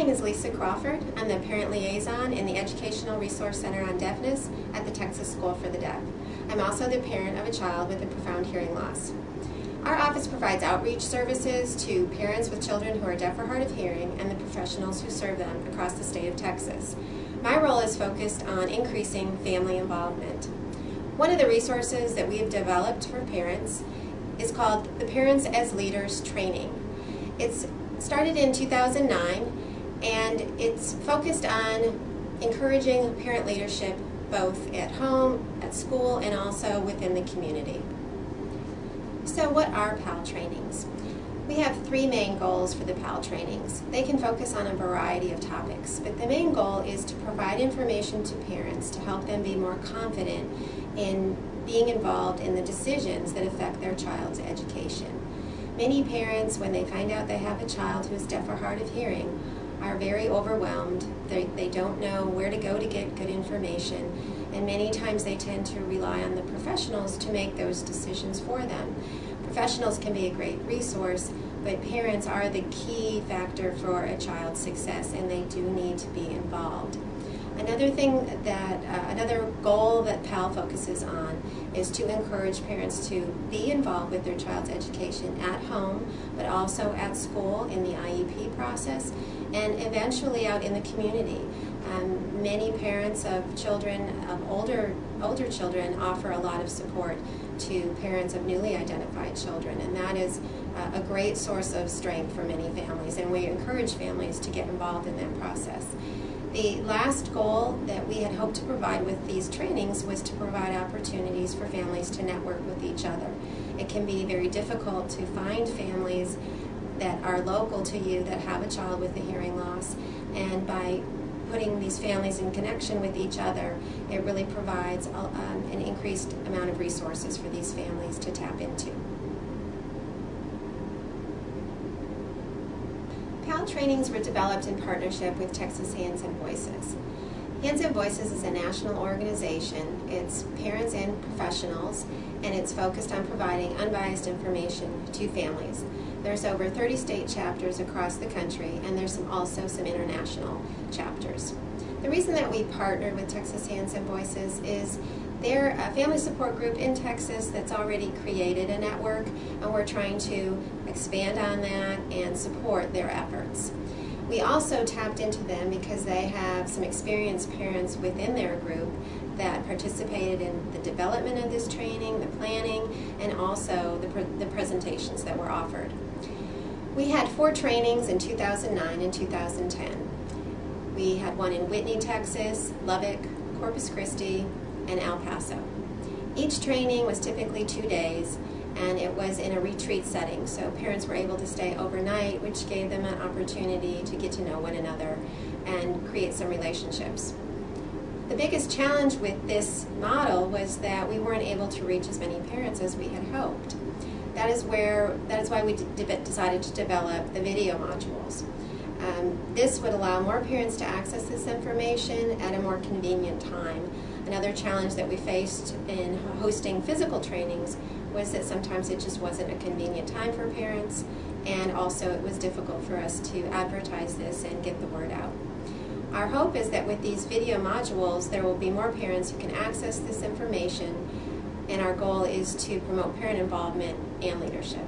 name is Lisa Crawford. I'm the Parent Liaison in the Educational Resource Center on Deafness at the Texas School for the Deaf. I'm also the parent of a child with a profound hearing loss. Our office provides outreach services to parents with children who are deaf or hard of hearing and the professionals who serve them across the state of Texas. My role is focused on increasing family involvement. One of the resources that we have developed for parents is called the Parents as Leaders Training. It's started in 2009 and it's focused on encouraging parent leadership both at home, at school, and also within the community. So what are PAL trainings? We have three main goals for the PAL trainings. They can focus on a variety of topics, but the main goal is to provide information to parents to help them be more confident in being involved in the decisions that affect their child's education. Many parents, when they find out they have a child who is deaf or hard of hearing, are very overwhelmed. They, they don't know where to go to get good information, and many times they tend to rely on the professionals to make those decisions for them. Professionals can be a great resource, but parents are the key factor for a child's success, and they do need to be involved. Another thing that, uh, another goal that PAL focuses on is to encourage parents to be involved with their child's education at home, but also at school in the IEP process, and eventually out in the community. Um, many parents of children, of older, older children, offer a lot of support to parents of newly identified children, and that is uh, a great source of strength for many families, and we encourage families to get involved in that process. The last goal that we had hoped to provide with these trainings was to provide opportunities for families to network with each other. It can be very difficult to find families that are local to you that have a child with a hearing loss, and by putting these families in connection with each other, it really provides um, an increased amount of resources for these families to tap into. PAL trainings were developed in partnership with Texas Hands and Voices. Hands and Voices is a national organization. It's parents and professionals, and it's focused on providing unbiased information to families. There's over 30 state chapters across the country, and there's some, also some international chapters. The reason that we partnered with Texas Hands and Voices is they're a family support group in Texas that's already created a network, and we're trying to expand on that and support their efforts. We also tapped into them because they have some experienced parents within their group that participated in the development of this training, the planning, and also the, the presentations that were offered. We had four trainings in 2009 and 2010. We had one in Whitney, Texas, Lubbock, Corpus Christi, and El Paso. Each training was typically two days, and it was in a retreat setting, so parents were able to stay overnight, which gave them an opportunity to get to know one another and create some relationships. The biggest challenge with this model was that we weren't able to reach as many parents as we had hoped. That is where that is why we decided to develop the video modules. Um, this would allow more parents to access this information at a more convenient time Another challenge that we faced in hosting physical trainings was that sometimes it just wasn't a convenient time for parents and also it was difficult for us to advertise this and get the word out. Our hope is that with these video modules there will be more parents who can access this information and our goal is to promote parent involvement and leadership.